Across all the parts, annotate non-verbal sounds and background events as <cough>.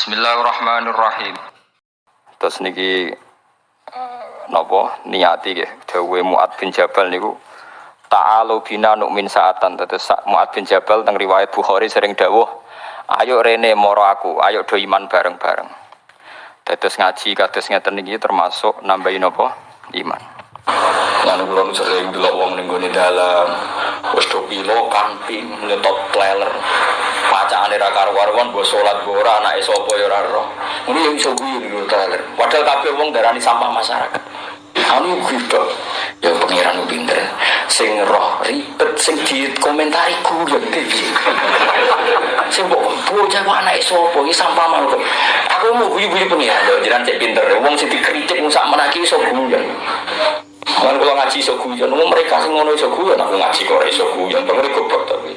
Bismillahirrahmanirrahim. Terus niki uh, napa niati nggih dawuhe Muad bin Jabal niku ta'alu bina nu'min saatan terus Muad bin Jabal teng riwayat Bukhari sering dawuh ayo rene moro aku ayo do iman bareng-bareng. Terus ngaji kados ngeten niki termasuk nambahin napa iman. Lan kula nu sering dalam Pacane ra karo-karuan mbok salat mbok ora anake sapa ya roh. Ngono yo iso guyu lho trailer. Padahal kabeh wong darani sampah masyarakat. Anu gitu. Ya pengiran pinter. Sing roh ribet sing di komentari guyon piye. Sing mbok bocah kok anake sapa iki sampah mau. Aku mau guyu-guyu pengiran yo jenengan cek pinter. Wong sing dikritik sak menaki iso guyon. Kan kalau ngaji iso mereka sing ngono iso guyon, aku ngaji kok iso guyon, pengen goblok tapi.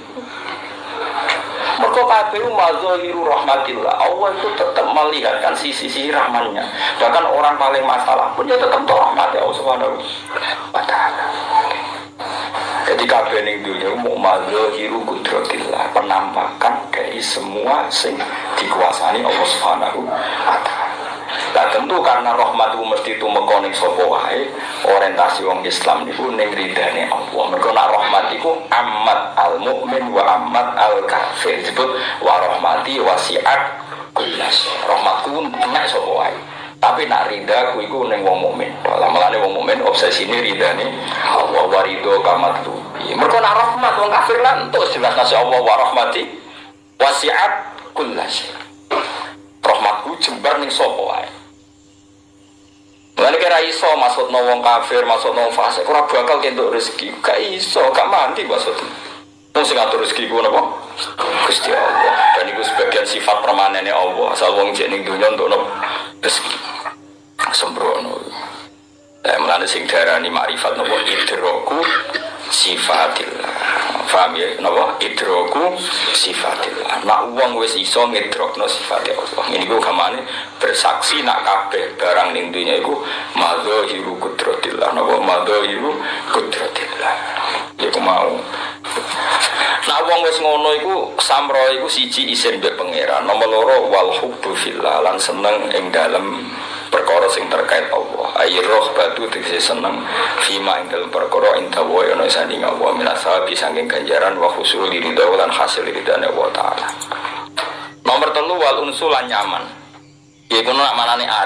Mereka kabeh mazahiru rahmatillah. Allah itu tetap melihatkan sisi-sisi rahmannya. Bahkan orang paling masalah pun dia tetap tahu rahmat Allah Subhanahu wa taala. Jadi kabeh ning dunia mau mazahiru kudratillah, penampakan dari semua sing dikuasani Allah Subhanahu wa taala. Nah tentu karena rahmat itu mesti itu mekonik sopo wae orientasi wong Islam itu ridane Allah. Mereka nak rahmat itu amat al mukmin wa amat al kafir disebut wa rahmati wasiat kulas. Rahmatku enak sopo wae. Tapi nak rida ku iku neng wong mukmin. Melane wong mukmin obsesi ini Allah wa ridho kamat tu. Mereka nak rahmat wong kafir lan tuh jelas nasi Allah wa rahmati wasiat kulas. Rahmatku jembar ning sopo wae. Lalu kira iso masuk wong kafir, masuk wong fasik, ora bakal kentuk rezeki. Gak iso, gak mandi maksud. Wong sing ngatur rezeki ku napa? Gusti Allah. Dan itu sebagian sifat permanennya Allah. Asal wong jek ning untuk napa? Rezeki. Sembrono. Eh mulane sing darani makrifat napa idroku sifatillah. Faham ya? Napa? Idroku sifatillah. Nak wong wis iso ngidrokno sifat Allah. Ini ku kamane bersaksi nak kabeh barang ning dunya iku madzahiru kudratillah. Napa madzahiru kudratillah. Iku mau. Nah wong wis ngono iku samro siji isin mbek pangeran. Nomor loro wal hubbu lan seneng perkara sing terkait Allah ayi roh batu tegese seneng fima ing dalam perkara ing dawa ana sanding Allah minasabi saking ganjaran wa khusul ridha lan hasil ridane Allah taala nomor telu wal unsulan nyaman Ya itu nak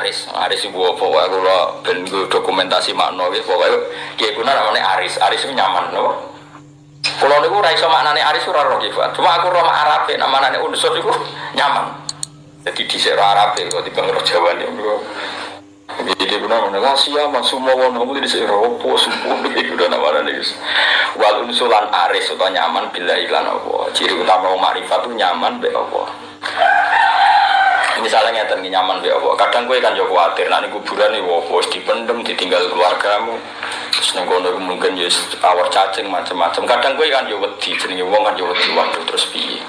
Aris, Aris ibu apa? Wah kalau dokumentasi makna gitu, pokoknya ya itu nak Aris, Aris itu nyaman, no? Kalau niku ora iso maknane Aris ora roh. Cuma aku roh Arab, nama nane unsur iku <laughs> nyaman. Jadi di Arab kok di bangro Jawa nih, bro. Jadi guna mana rahasia mas semua orang kamu di sera opo sumpah begitu <laughs> udah nama nane Wal unsulan Aris atau nyaman bila iklan apa. Ciri utama marifat itu nyaman be apa. Misalnya ngeten nyaman be apa. Kadang gue kan jauh khawatir, nanti kuburan nih wopo dipendem, ditinggal keluargamu. Terus nengkono mungkin ya awar cacing macam-macam. Kadang gue kan yo wedi, jenenge wong kan yo wedi waduh terus piye.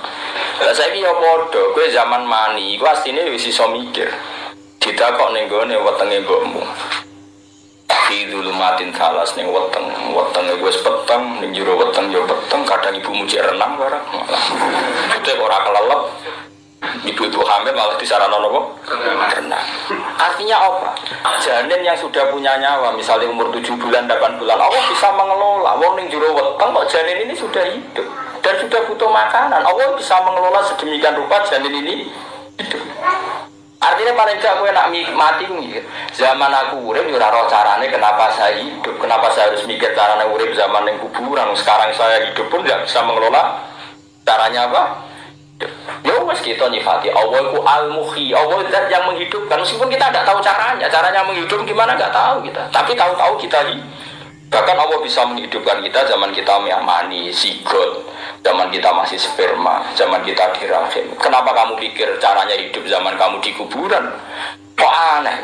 Lah saiki yo padha, kowe zaman mani, iku asline wis iso mikir. Ditakok ning gone wetenge mbokmu. Fi dulumatin salas ning weteng, wetenge wis peteng, ning jero weteng yo peteng, kadang ibu muji renang barang. Itu ora kelelep. Ibu itu hamil malah disaran apa? Renang. Artinya apa? Janin yang sudah punya nyawa, misalnya umur 7 bulan, 8 bulan, Allah bisa mengelola. Wong ning jero weteng kok janin ini sudah hidup dan sudah butuh makanan. Allah bisa mengelola sedemikian rupa janin ini hidup. Artinya paling gak gue nak mati mikir. Zaman aku urip yo roh carane kenapa saya hidup, kenapa saya harus mikir carane urip zaman yang kuburan. Sekarang saya hidup pun tidak bisa mengelola caranya apa? Wes kita nyifati Allah itu al muhi Allah zat yang menghidupkan. Meskipun kita tidak tahu caranya caranya menghidup gimana nggak tahu kita. Tapi tahu-tahu kita bahkan Allah bisa menghidupkan kita zaman kita mani sigot. Zaman kita masih sperma zaman kita di rahim kenapa kamu pikir caranya hidup zaman kamu di kuburan? Kok aneh?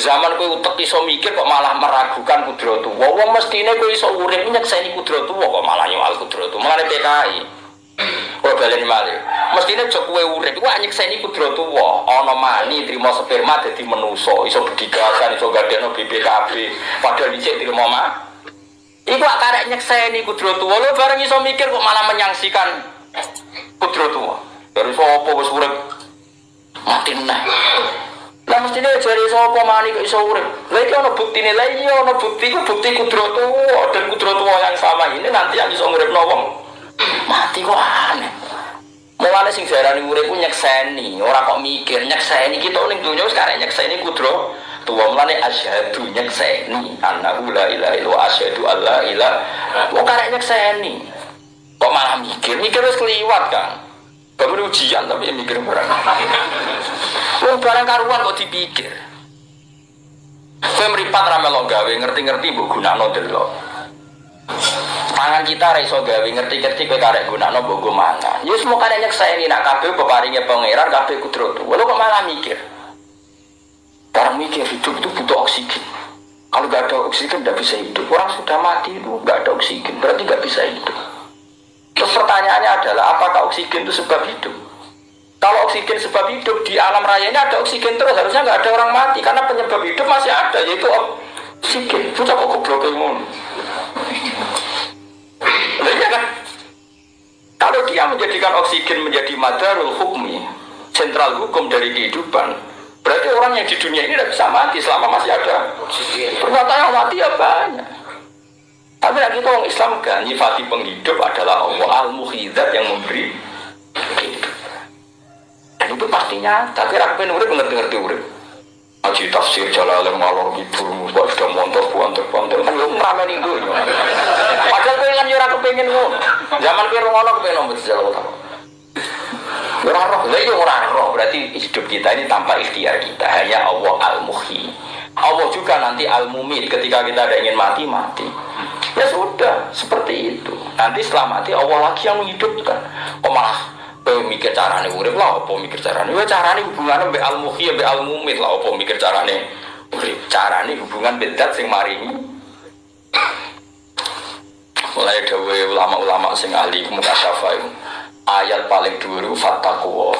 Zaman kowe utek iso mikir kok malah meragukan kudratu wong mestine kowe iso urip nyekseni kudratu kok malah nyual kudratu malah PKI Kok balen malih. Mestine aja kowe urip iku nyekseni kudrat tuwa, ana mani trimo sperma dadi menusa, iso bedigasan, iso gadeno BPKB, padahal dicek trimo mah. Iku karek nyekseni kudrat tuwa, lho bareng iso mikir kok malah menyangsikan kudrat tuwa. Dari sapa wis urip Mati nah. Lah mestine jari sapa mani kok iso urip. Lah iki ana buktine. Lah iya ana bukti ku bukti kudratu dan kudratu yang sama ini nanti yang iso nguripno wong mati kok aneh. Mulane sing diarani urip ku nyekseni, ora kok mikir nyekseni kita ning donya wis karek nyekseni kudro. Tuwa mulane asyhadu nyekseni annahu la ilaha illallah asyhadu alla ilaha. Kok karek nyekseni. Kok malah mikir, mikir wis kliwat kan. Baru ujian tapi mikir barang. Wong barang karuan kok dipikir. Kowe mripat ra gawe ngerti-ngerti mbok gunakno delok. Mangan kita ra iso gawe ngerti-ngerti kowe karek gunakno mbok go mangan. Ya semua karek nyekseni nak kabeh peparinge pangeran kabeh kudrat. Walau kok malah mikir. Barang mikir hidup itu butuh oksigen. Kalau nggak ada oksigen nggak bisa hidup. Orang sudah mati itu nggak ada oksigen, berarti nggak bisa hidup. Terus pertanyaannya adalah apakah oksigen itu sebab hidup? Kalau oksigen sebab hidup di alam raya ini ada oksigen terus harusnya nggak ada orang mati karena penyebab hidup masih ada yaitu oksigen. Itu kok goblok. Iya kan? Kalau dia menjadikan oksigen menjadi madarul hukmi, sentral hukum dari kehidupan, berarti orang yang di dunia ini tidak bisa mati selama masih ada. Ternyata yang mati ya banyak. Tapi kita orang Islam kan nyifati penghidup adalah Allah al-muhidat yang memberi dan itu pastinya, tapi rakyat urip ngerti-ngerti urip. Aji tafsir jalalan ngalor gitu, buat sudah montor buantor buantor, kan lu ngeramein itu. Padahal gue kan jurah kepengen ngono. Zaman gue ngono kepengen nombor jalan utama. Ora roh, lha yo roh, berarti hidup kita ini tanpa ikhtiar kita, hanya Allah al-muhyi. Allah juga nanti al-mumit ketika kita ada ingin mati mati. Ya sudah, seperti itu. Nanti setelah mati Allah lagi yang menghidupkan. Oh malah Kowe mikir carane urip lah apa mikir carane? Ya carane hubungane mbek al-muhyi mbek al-mumit lah apa mikir carane urip. Carane hubungan bedat sing maringi. Mulai dawe ulama-ulama sing ahli muka itu ayat paling dhuwur fattaqwa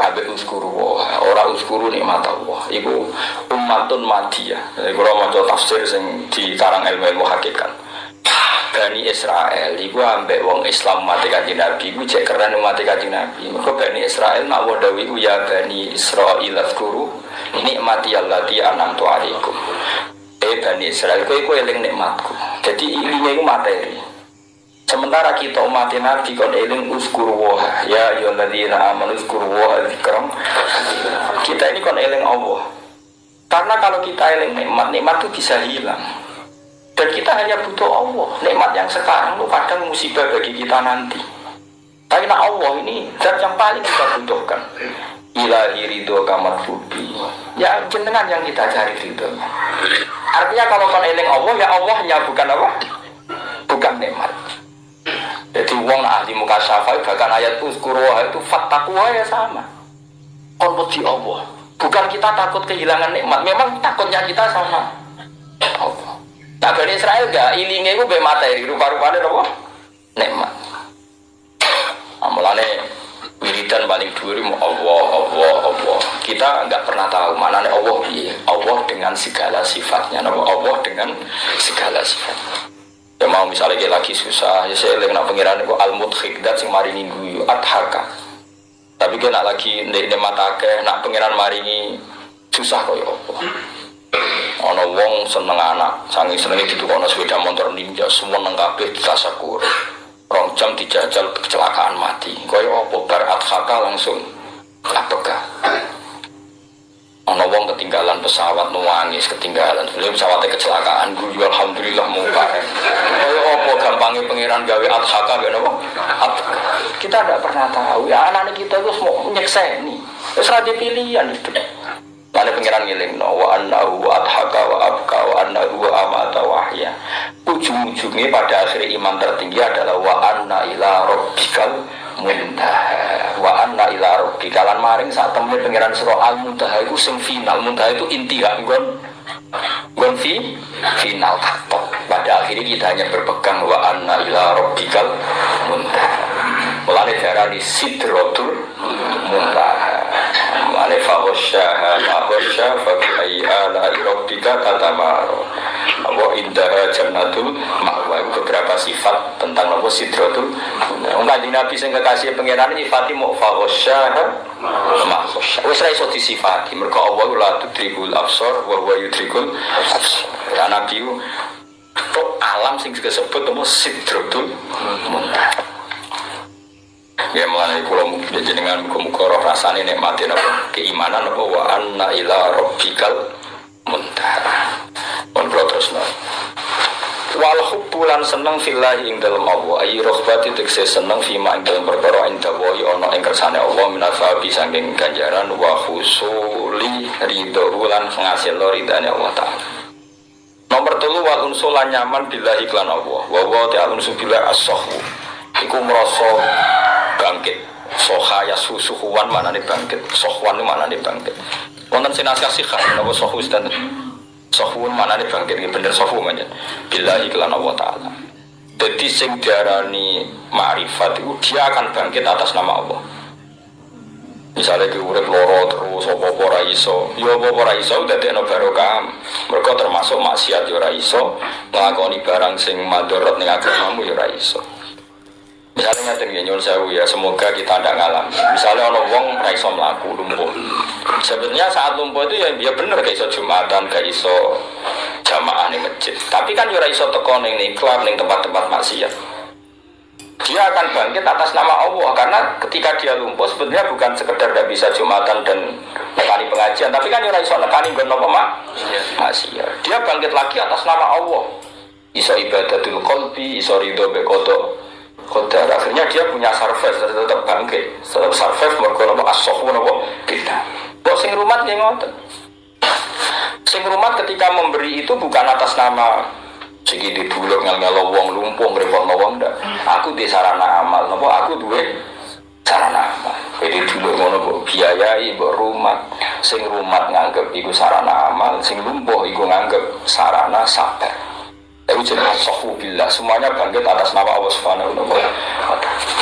abe uskuru ora uskuru nikmat Allah iku ummatun madiyah iku ora maca tafsir sing di karang ilmu-ilmu hakikat Bani Israel iku ambek wong Islam mati kanjeng Nabi iku cek keren mati kanjeng Nabi. Mergo Bani Israel nak wadawi ku ya Bani Israil azkuru nikmati allati anamtu alaikum. Eh Bani Israel kowe kowe eling nikmatku. Jadi ilinge iku materi. Sementara kita umat Nabi kon eling uskuru wa ya ayyuhalladzina amanu uskuru wa dzikram. Kita ini kon eling Allah. Karena kalau kita eling nikmat, nikmat itu bisa hilang. Dan kita hanya butuh Allah. Nikmat yang sekarang itu kadang musibah bagi kita nanti. Tapi nah Allah ini zat yang paling kita butuhkan. Ilahi ridho kamar fubi. Ya jenengan yang kita cari ridho. Artinya kalau kan eling Allah ya Allahnya bukan apa? Bukan nikmat. Jadi uang ahli muka syafai bahkan ayat uskuruha itu fattakuha ya sama. Kon di Allah. Bukan kita takut kehilangan nikmat. Memang takutnya kita sama Allah. Nah Bani Israel gak ilingnya itu be materi rupa-rupanya apa? Nikmat. Amalane wiridan paling dhuwur Allah, Allah, Allah. Kita nggak pernah tahu mana nih Allah. Allah dengan segala sifatnya, Allah dengan segala sifat. Ya mau misalnya kayak lagi susah, ya saya lagi nak pengiran itu al mudhikdat sing maringi guyu adhaka. Tapi kena lagi ndek matake nak pengiran maringi susah kaya apa. Ono wong seneng anak, sangi seneng itu ono sepeda motor ninja, semua neng kabeh ditasakur. Rong jam dijajal kecelakaan mati. Kaya apa bar adhaka langsung apakah? Pesawat nuangis ketinggalan. Beliau pesawatnya kecelakaan. Gue alhamdulillah muka. Kaya apa gampangnya pangeran gawe adhaka gak nopo? Kita tidak pernah tahu. Ya anak-anak kita itu semua nyekseni. Terus raja pilihan itu. Lalu pengiran ngiling no wa annahu adhaka wa abka wa annahu amata wahya. Ujung-ujungnya pada akhir iman tertinggi adalah wa anna ila rabbikal muntaha wa anna ila rabbika. Lan maring saat temen pengiran surah al muntaha itu sing final. Muntaha itu intiha gon gon fi final taktok pada akhirnya kita hanya berpegang wa anna ila rabbikal muntaha mulai darah di sidrotul muntaha. Mulai fahosyaha fahosya fabi ayi ala rabbika katamaro nopo indah jannatul ma'wa. Itu beberapa sifat tentang nopo sidratul Wong kanjeng Nabi sing kekasih pangeran nyifati mau faghsyah ma wis ra iso disifati. Mergo Allah la tudrikul absar wa huwa yudrikul ya Nabi alam sing disebut nopo sidratul muntaha Ya kulo mungkin jenengan muka-muka roh rasane nikmati napa? Keimanan napa wa anna ila rabbikal muntaha. Wal hubbulan seneng fillahi ing dalem Allah. Ayi rohbati tekse seneng fima ing dalem perkara ing dawa. Ana ing kersane Allah minasabi saking ganjaran wa husuli ridho lan ngasil ridane Allah taala. Nomor telu wal unsulan nyaman billahi klan Allah. Wa wa ta'ala unsu billah as-sahwu. Iku merasa bangkit. Soha ya susuhuan mana nih bangkit. Sohwan mana nih bangkit. Wonten sinas kasih kan nopo sohu dan sohun mana nih bangkit bener sohu mana bila iklan Allah taala. Jadi sing diarani ma'rifat itu dia akan bangkit atas nama Allah. Misalnya di urip loro terus apa apa ora iso. Ya apa ora iso dadi ana barokah. Mereka termasuk maksiat ya ora iso. Nglakoni barang sing madharat ning agamamu ya ora iso Misalnya ngatain ya nyuwun sewu ya, semoga kita tidak ngalam. Misalnya ono wong ra iso lumpuh. Sebenarnya saat lumpuh itu ya dia bener gak iso jumatan, gak iso jamaah nih masjid. Tapi kan ya ora iso teko ning iklan ning tempat-tempat maksiat. Dia akan bangkit atas nama Allah karena ketika dia lumpuh sebenarnya bukan sekedar tidak bisa jumatan dan nekani pengajian, tapi kan ya ora iso nekani nggon napa mak? Maksiat. Dia bangkit lagi atas nama Allah. Iso ibadatul qalbi, iso ridho bekodo Kodar akhirnya dia punya surface tetap bangkit tetap surface mereka nopo asohu nopo kita. Kok sing rumah dia ngotot sing rumah ketika memberi itu bukan atas nama. Segi di dulu ngel ngel wong lumpung repot wong ndak. Aku di sarana amal nopo aku duwe sarana amal. Jadi dulu ngono biayai bu rumah sing rumah nganggep iku sarana amal sing lumpuh iku nganggep sarana sabar sohu billah. Semuanya bangkit atas nama Allah Subhanahu wa taala